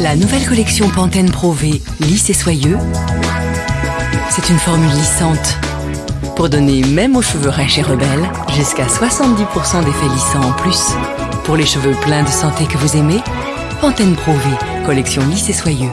La nouvelle collection Pantene Pro V lisse et soyeux, c'est une formule lissante pour donner même aux cheveux rêches et rebelles jusqu'à 70% d'effets lissants en plus. Pour les cheveux pleins de santé que vous aimez, Pantene Pro V, collection lisse et soyeux.